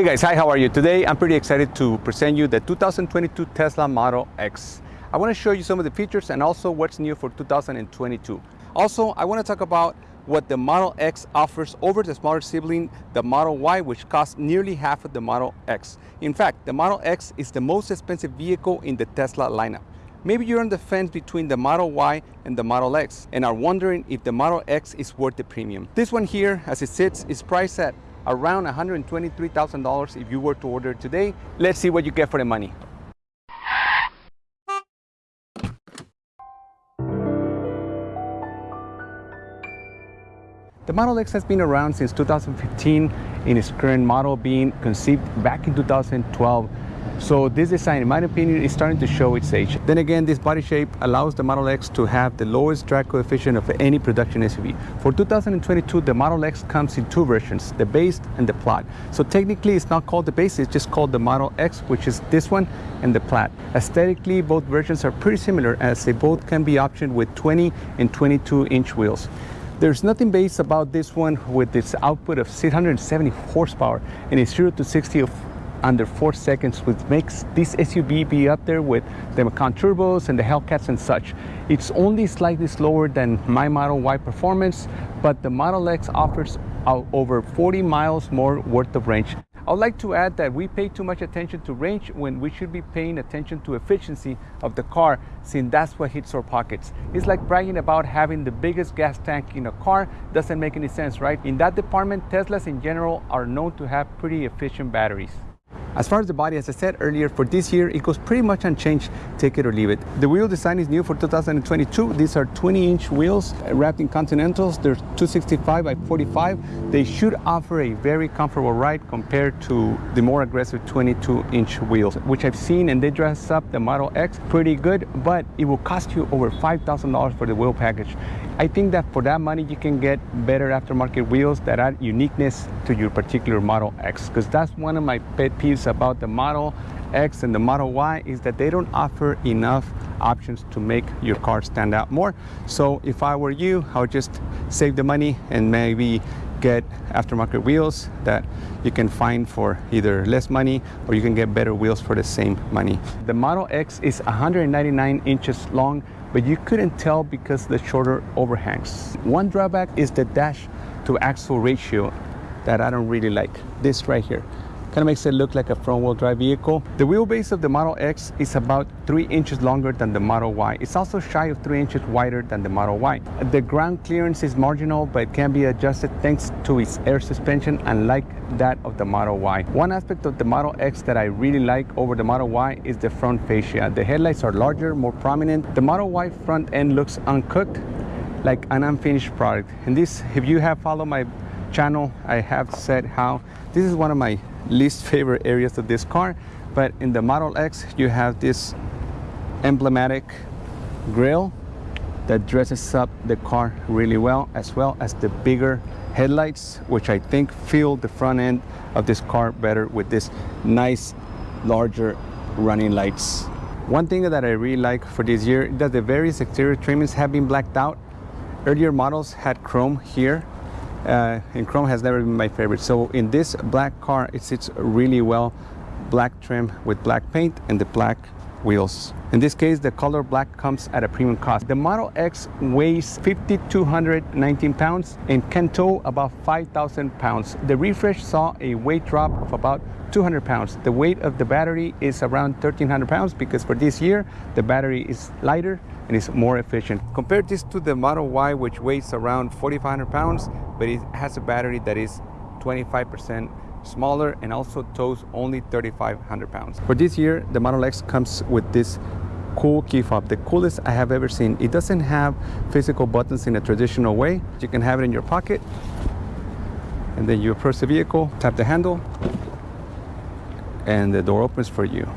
Hey guys, hi, how are you? Today I'm pretty excited to present you the 2022 Tesla Model X. I want to show you some of the features and also what's new for 2022. Also, I want to talk about what the Model X offers over the smaller sibling, the Model Y, which costs nearly half of the Model X. In fact, the Model X is the most expensive vehicle in the Tesla lineup. Maybe you're on the fence between the Model Y and the Model X and are wondering if the Model X is worth the premium. This one here, as it sits, is priced at around $123,000 if you were to order today. Let's see what you get for the money. The Model X has been around since 2015 in its current model being conceived back in 2012 so this design, in my opinion, is starting to show its age. Then again, this body shape allows the Model X to have the lowest drag coefficient of any production SUV. For 2022, the Model X comes in two versions, the base and the Plaid. So technically, it's not called the base, it's just called the Model X, which is this one, and the Plaid. Aesthetically, both versions are pretty similar as they both can be optioned with 20 and 22 inch wheels. There's nothing base about this one with its output of 670 horsepower and its 0 to 60 of under four seconds, which makes this SUV be up there with the Macan Turbos and the Hellcats and such. It's only slightly slower than my Model Y performance, but the Model X offers over 40 miles more worth of range. I would like to add that we pay too much attention to range when we should be paying attention to efficiency of the car since that's what hits our pockets. It's like bragging about having the biggest gas tank in a car doesn't make any sense, right? In that department, Teslas in general are known to have pretty efficient batteries. As far as the body, as I said earlier, for this year, it goes pretty much unchanged, take it or leave it. The wheel design is new for 2022. These are 20-inch wheels wrapped in Continentals. They're 265 by 45. They should offer a very comfortable ride compared to the more aggressive 22-inch wheels, which I've seen, and they dress up the Model X pretty good, but it will cost you over $5,000 for the wheel package. I think that for that money, you can get better aftermarket wheels that add uniqueness to your particular Model X, because that's one of my pet peeves about the Model X and the Model Y is that they don't offer enough options to make your car stand out more. So if I were you, I would just save the money and maybe get aftermarket wheels that you can find for either less money or you can get better wheels for the same money. The Model X is 199 inches long but you couldn't tell because the shorter overhangs. One drawback is the dash to axle ratio that I don't really like, this right here. Kind of makes it look like a front-wheel drive vehicle. The wheelbase of the Model X is about 3 inches longer than the Model Y. It's also shy of 3 inches wider than the Model Y. The ground clearance is marginal, but it can be adjusted thanks to its air suspension, unlike that of the Model Y. One aspect of the Model X that I really like over the Model Y is the front fascia. The headlights are larger, more prominent. The Model Y front end looks uncooked, like an unfinished product. And this, if you have followed my channel, I have said how this is one of my least favorite areas of this car. But in the Model X, you have this emblematic grille that dresses up the car really well, as well as the bigger headlights, which I think fill the front end of this car better with this nice, larger running lights. One thing that I really like for this year is that the various exterior trimmings have been blacked out. Earlier models had chrome here uh, and chrome has never been my favorite. So in this black car, it sits really well, black trim with black paint and the black wheels. In this case, the color black comes at a premium cost. The Model X weighs 5,219 pounds and can tow about 5,000 pounds. The refresh saw a weight drop of about 200 pounds. The weight of the battery is around 1,300 pounds because for this year, the battery is lighter and is more efficient. Compare this to the Model Y, which weighs around 4,500 pounds, but it has a battery that is 25% smaller and also tows only 3,500 pounds. For this year, the Model X comes with this cool key fob, the coolest I have ever seen. It doesn't have physical buttons in a traditional way. You can have it in your pocket and then you approach the vehicle, tap the handle, and the door opens for you.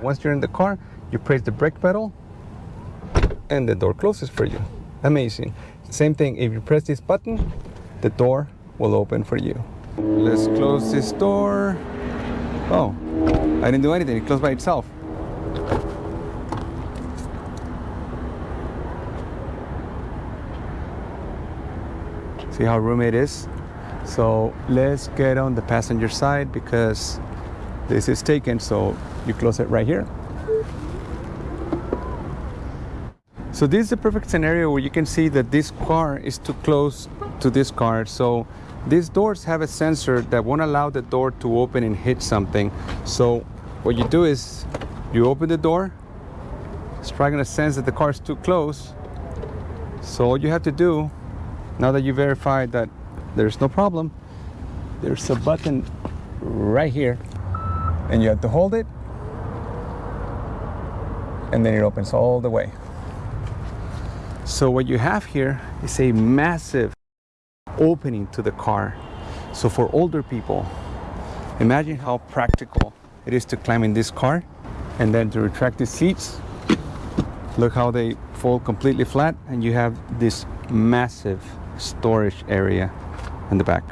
Once you're in the car, you press the brake pedal and the door closes for you. Amazing. Same thing, if you press this button, the door will open for you. Let's close this door. Oh, I didn't do anything, it closed by itself. See how roomy it is? So let's get on the passenger side because this is taken. So you close it right here. So this is a perfect scenario where you can see that this car is too close to this car. So these doors have a sensor that won't allow the door to open and hit something. So what you do is you open the door. It's probably gonna sense that the car is too close. So all you have to do, now that you verified that there's no problem, there's a button right here and you have to hold it and then it opens all the way. So what you have here is a massive opening to the car. So for older people, imagine how practical it is to climb in this car and then to retract the seats. Look how they fold completely flat and you have this massive storage area in the back.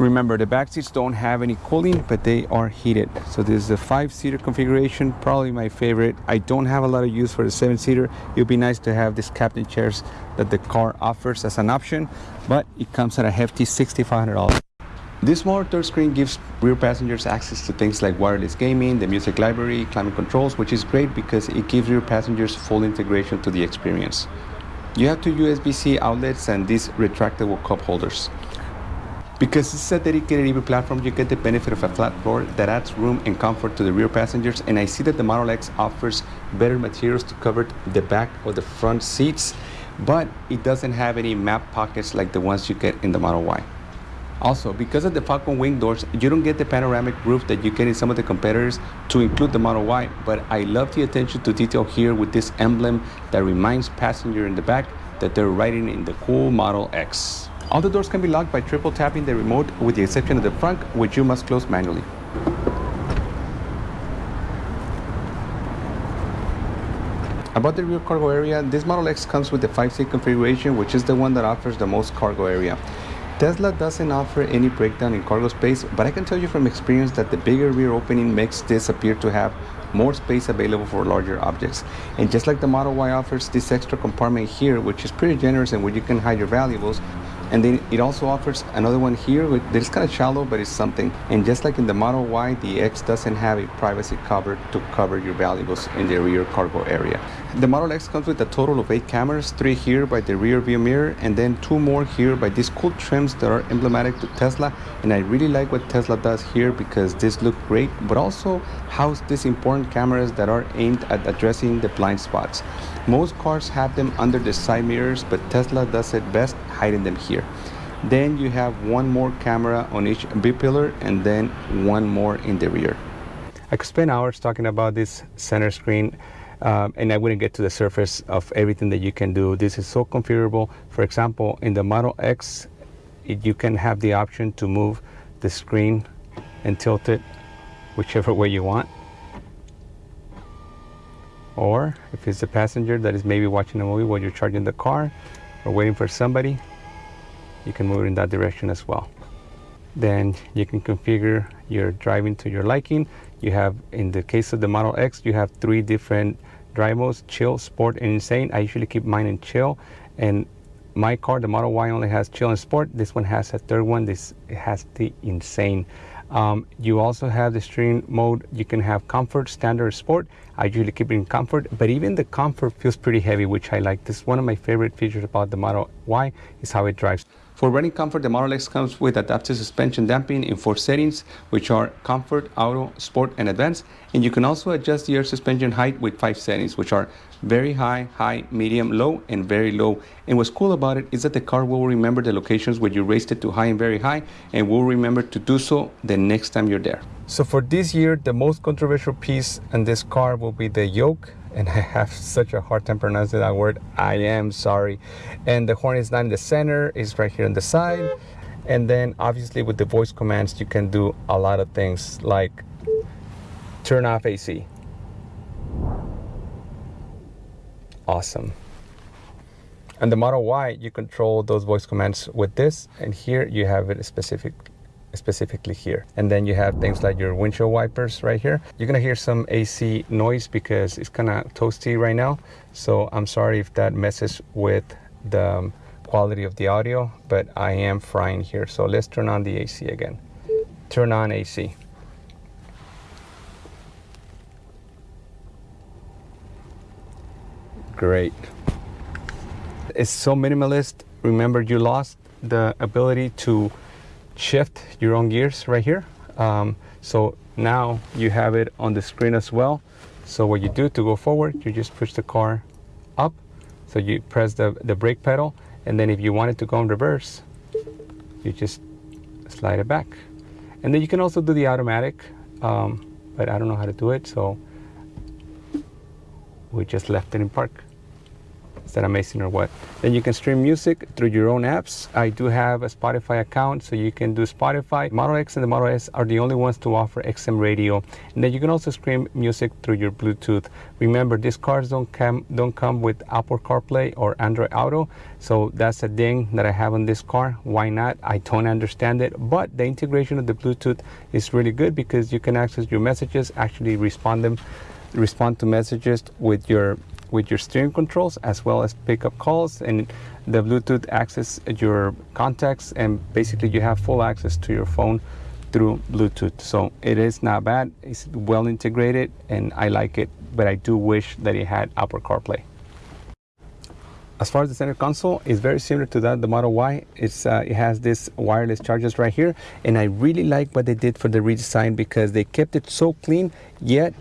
Remember, the back seats don't have any cooling, but they are heated. So this is a five-seater configuration, probably my favorite. I don't have a lot of use for the seven-seater. It would be nice to have these captain chairs that the car offers as an option, but it comes at a hefty $6,500. This small touchscreen gives rear passengers access to things like wireless gaming, the music library, climate controls, which is great because it gives rear passengers full integration to the experience. You have two USB-C outlets and these retractable cup holders. Because is a dedicated EV platform, you get the benefit of a flat floor that adds room and comfort to the rear passengers. And I see that the Model X offers better materials to cover the back or the front seats, but it doesn't have any map pockets like the ones you get in the Model Y. Also, because of the Falcon wing doors, you don't get the panoramic roof that you get in some of the competitors to include the Model Y, but I love the attention to detail here with this emblem that reminds passenger in the back that they're riding in the cool Model X. All the doors can be locked by triple tapping the remote with the exception of the front, which you must close manually. About the rear cargo area, this Model X comes with the 5-seat configuration, which is the one that offers the most cargo area. Tesla doesn't offer any breakdown in cargo space, but I can tell you from experience that the bigger rear opening makes this appear to have more space available for larger objects. And just like the Model Y offers this extra compartment here, which is pretty generous and where you can hide your valuables, and then it also offers another one here that is kind of shallow, but it's something. And just like in the Model Y, the X doesn't have a privacy cover to cover your valuables in the rear cargo area. The Model X comes with a total of eight cameras, three here by the rear view mirror, and then two more here by these cool trims that are emblematic to Tesla. And I really like what Tesla does here because this look great, but also house these important cameras that are aimed at addressing the blind spots. Most cars have them under the side mirrors, but Tesla does it best hiding them here. Then you have one more camera on each B-pillar and then one more in the rear. I could spend hours talking about this center screen um, and I wouldn't get to the surface of everything that you can do. This is so configurable. For example, in the Model X, it, you can have the option to move the screen and tilt it whichever way you want. Or if it's a passenger that is maybe watching a movie while you're charging the car or waiting for somebody, you can move it in that direction as well. Then you can configure your driving to your liking. You have, in the case of the Model X, you have three different drive modes, chill, sport, and insane. I usually keep mine in chill. And my car, the Model Y, only has chill and sport. This one has a third one. This has the insane. Um, you also have the steering mode. You can have comfort, standard, sport. I usually keep it in comfort, but even the comfort feels pretty heavy, which I like. This is one of my favorite features about the Model Y is how it drives. For riding comfort, the Model X comes with adaptive suspension damping in four settings, which are Comfort, Auto, Sport, and Advanced. And you can also adjust air suspension height with five settings, which are very high, high, medium, low, and very low. And what's cool about it is that the car will remember the locations where you raised it to high and very high, and will remember to do so the next time you're there. So for this year, the most controversial piece in this car will be the yoke and I have such a hard time pronouncing that word. I am sorry. And the horn is not in the center, it's right here on the side. And then obviously with the voice commands, you can do a lot of things like turn off AC. Awesome. And the Model Y, you control those voice commands with this, and here you have it specific specifically here. And then you have things like your windshield wipers right here. You're gonna hear some AC noise because it's kind of toasty right now. So I'm sorry if that messes with the um, quality of the audio, but I am frying here. So let's turn on the AC again. Turn on AC. Great. It's so minimalist. Remember, you lost the ability to shift your own gears right here. Um, so now you have it on the screen as well. So what you do to go forward, you just push the car up. So you press the, the brake pedal. And then if you want it to go in reverse, you just slide it back. And then you can also do the automatic, um, but I don't know how to do it. So we just left it in park. Is that amazing or what? Then you can stream music through your own apps. I do have a Spotify account, so you can do Spotify. Model X and the Model S are the only ones to offer XM radio. And then you can also stream music through your Bluetooth. Remember, these cars don't come don't come with Apple CarPlay or Android Auto, so that's a thing that I have on this car. Why not? I don't understand it, but the integration of the Bluetooth is really good because you can access your messages, actually respond them, respond to messages with your with your steering controls as well as pick up calls and the Bluetooth access your contacts and basically you have full access to your phone through Bluetooth. So it is not bad, it's well integrated and I like it, but I do wish that it had Apple CarPlay. As far as the center console, it's very similar to that the Model Y. It's uh, it has this wireless chargers right here, and I really like what they did for the redesign because they kept it so clean, yet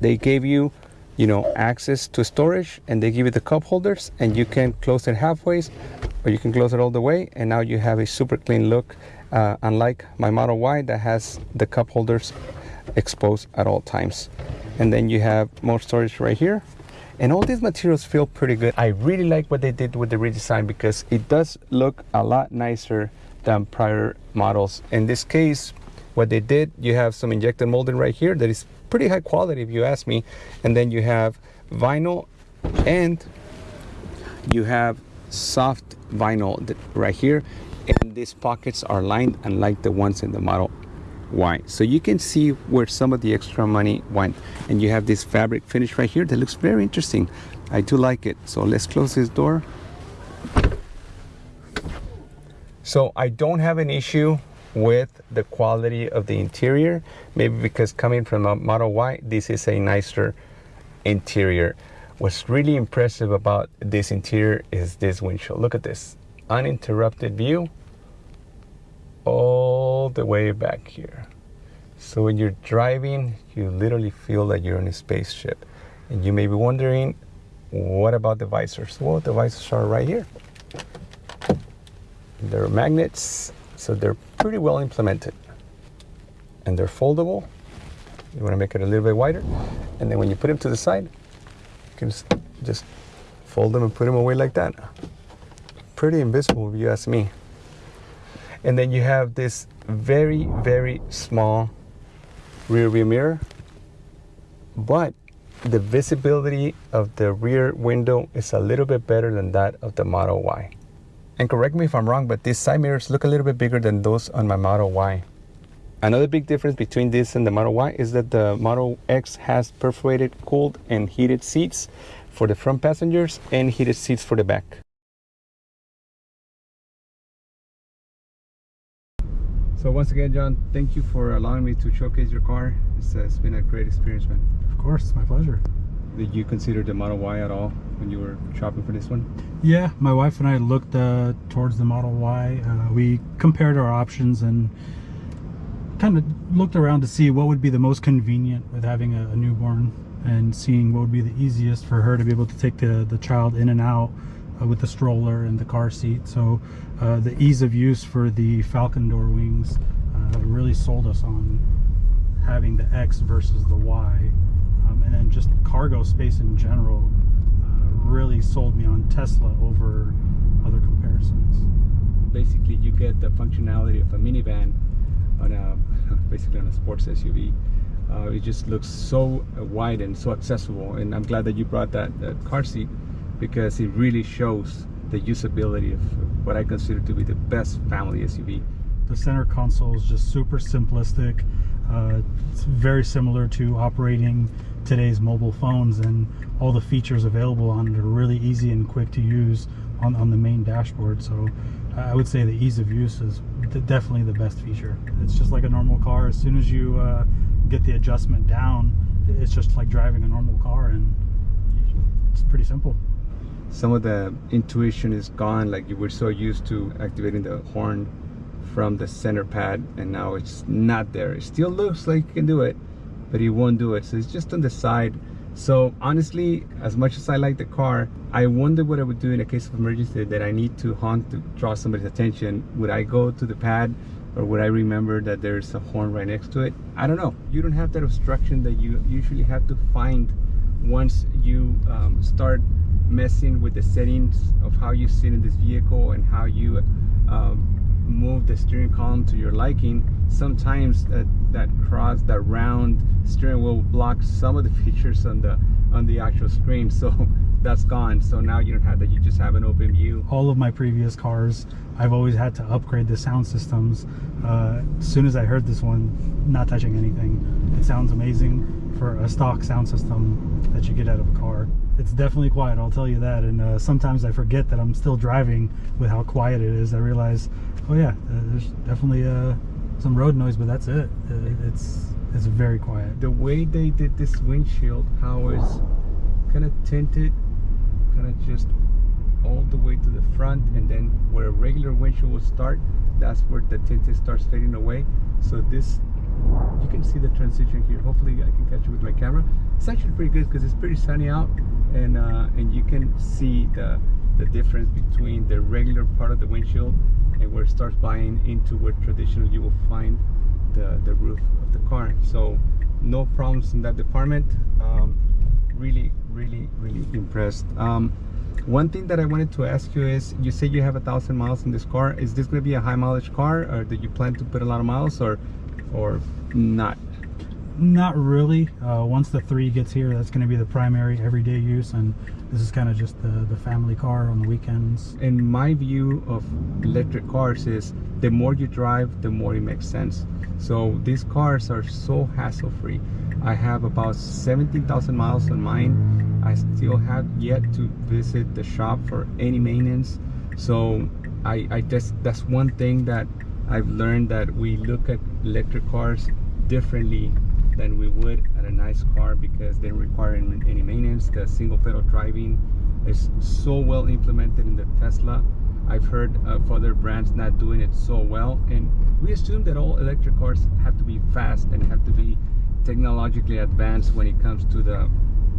they gave you you know, access to storage and they give you the cup holders and you can close it halfway or you can close it all the way and now you have a super clean look uh, unlike my Model Y that has the cup holders exposed at all times. And then you have more storage right here. And all these materials feel pretty good. I really like what they did with the redesign because it does look a lot nicer than prior models. In this case, what they did, you have some injected molding right here that is pretty high quality if you ask me. And then you have vinyl and you have soft vinyl right here. And these pockets are lined unlike the ones in the Model Y. So you can see where some of the extra money went. And you have this fabric finish right here that looks very interesting. I do like it. So let's close this door. So I don't have an issue with the quality of the interior. Maybe because coming from a Model Y, this is a nicer interior. What's really impressive about this interior is this windshield. Look at this, uninterrupted view all the way back here. So when you're driving, you literally feel like you're in a spaceship. And you may be wondering, what about the visors? Well, the visors are right here. They're magnets so they're pretty well implemented. And they're foldable. You want to make it a little bit wider. And then when you put them to the side, you can just fold them and put them away like that. Pretty invisible if you ask me. And then you have this very, very small rear view mirror. But the visibility of the rear window is a little bit better than that of the Model Y. And correct me if I'm wrong, but these side mirrors look a little bit bigger than those on my Model Y. Another big difference between this and the Model Y is that the Model X has perforated, cooled, and heated seats for the front passengers and heated seats for the back. So once again, John, thank you for allowing me to showcase your car. It's, uh, it's been a great experience, man. Of course, my pleasure. Did you consider the Model Y at all when you were shopping for this one? Yeah, my wife and I looked uh, towards the Model Y. Uh, we compared our options and kind of looked around to see what would be the most convenient with having a, a, newborn and seeing what would be the easiest for her to be able to take the, the child in and out uh, with the stroller and the car seat. So uh, the ease of use for the Falcon door wings uh, really sold us on having the X versus the Y and then just cargo space in general uh, really sold me on Tesla over other comparisons. Basically, you get the functionality of a minivan on a basically on a sports SUV. Uh, it just looks so wide and so accessible, and I'm glad that you brought that, that car seat because it really shows the usability of what I consider to be the best family SUV. The center console is just super simplistic. Uh, it's very similar to operating today's mobile phones, and all the features available on it are really easy and quick to use on, on the main dashboard. So I would say the ease of use is definitely the best feature. It's just like a normal car. As soon as you uh, get the adjustment down, it's just like driving a normal car, and it's pretty simple. some of the intuition is gone like you were so used to activating the horn from the center pad and now it's not there. It still looks like you can do it but it won't do it. So it's just on the side. So honestly as much as i like the car i wonder what i would do in a case of emergency that i need to honk to draw somebody's attention. Would i go to the pad or would i remember that there's a horn right next to it? I don't know. You don't have that obstruction that you usually have to find once you um, start messing with the settings of how you sit in this vehicle and how you um, move the steering column to your liking sometimes that that cross that round steering wheel blocks some of the features on the on the actual screen. So that's gone. So now you don't have that. You just have an open view. All of my previous cars i've always had to upgrade the sound systems. Uh, as soon as i heard this one not touching anything. It sounds amazing for a stock sound system that you get out of a car. It's definitely quiet i'll tell you that. And uh, sometimes i forget that i'm still driving with how quiet it is. I realize oh yeah uh, there's definitely uh, some road noise but that's it. Uh, it's it's very quiet. The way they did this windshield how it's kind of tinted kind of just all the way to the front and then where a regular windshield will start that's where the tinted starts fading away. So this you can see the transition here. Hopefully i can catch it with my camera. It's actually pretty good because it's pretty sunny out and uh, and you can see the the difference between the regular part of the windshield and where it starts buying into where traditionally you will find the the roof of the car. So no problems in that department. Um, really really really impressed. Um, one thing that I wanted to ask you is you say you have a thousand miles in this car. Is this going to be a high mileage car or do you plan to put a lot of miles or or not not really. Uh, once the three gets here that's going to be the primary everyday use and this is kind of just the the family car on the weekends. In my view of electric cars is the more you drive the more it makes sense. So these cars are so hassle free i have about 17,000 miles on mine. I still have yet to visit the shop for any maintenance. So i i just that's one thing that i've learned that we look at electric cars differently than we would at a nice car because they require any any maintenance. The single pedal driving is so well implemented in the tesla. I've heard of other brands not doing it so well and we assume that all electric cars have to be fast and have to be technologically advanced when it comes to the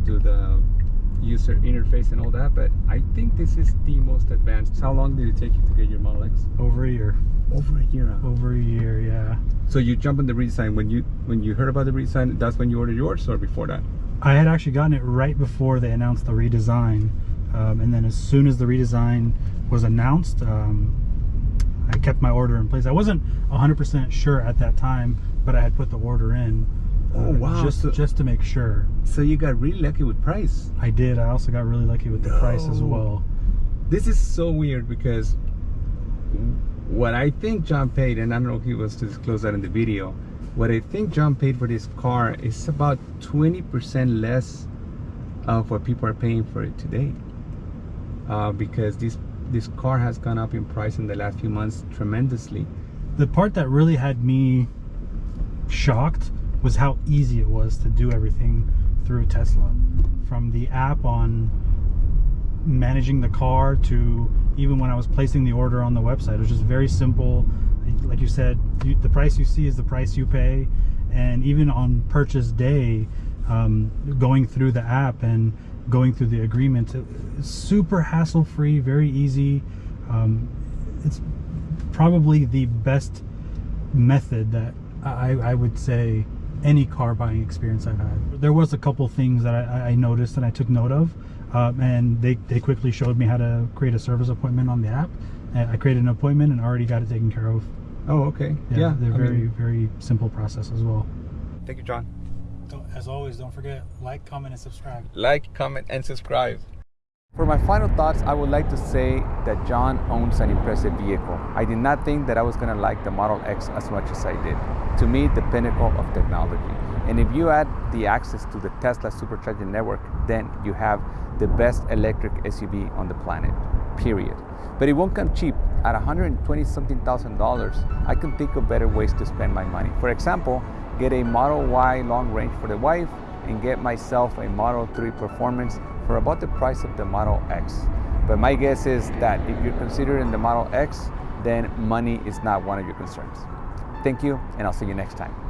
to the user interface and all that but i think this is the most advanced. How long did it take you to get your model x? Over a year over a year huh? over a year yeah. So you jump on the redesign when you when you heard about the redesign that's when you ordered yours or before that? I had actually gotten it right before they announced the redesign. Um, and then as soon as the redesign was announced um, i kept my order in place. I wasn't 100% sure at that time but i had put the order in Oh, wow. just So- just to make sure. so you got really lucky with price. I did. I also got really lucky with the price as well. This is so weird because what I think John paid, and I don't know if he was to disclose that in the video, what I think John paid for this car is about 20% less of what people are paying for it today. Uh, because this this car has gone up in price in the last few months tremendously. the part that really had me shocked was how easy it was to do everything through Tesla. From the app on managing the car to even when I was placing the order on the website, it was just very simple. Like you said, you, the price you see is the price you pay. And even on purchase day, um, going through the app and going through the agreement, super hassle free, very easy. Um, it's probably the best method that I, I would say any car buying experience I've had. There was a couple things that I, I noticed and I took note of, um, and they, they quickly showed me how to create a service appointment on the app. And I created an appointment and already got it taken care of. Oh, okay. Yeah, Yeah, they're I very mean, very simple process as well. thank you, John. As always, don't forget like, comment, and subscribe. Like, comment, and subscribe. For my final thoughts, I would like to say that John owns an impressive vehicle. I did not think that I was going to like the Model X as much as I did. To me, the pinnacle of technology. And if you add the access to the Tesla supercharging network, then you have the best electric SUV on the planet, period. But it won't come cheap. At 120 something thousand dollars, I can think of better ways to spend my money. For example, get a Model Y long range for the wife and get myself a Model 3 Performance for about the price of the Model X. But my guess is that if you're considering the Model X, then money is not one of your concerns. Thank you, and I'll see you next time.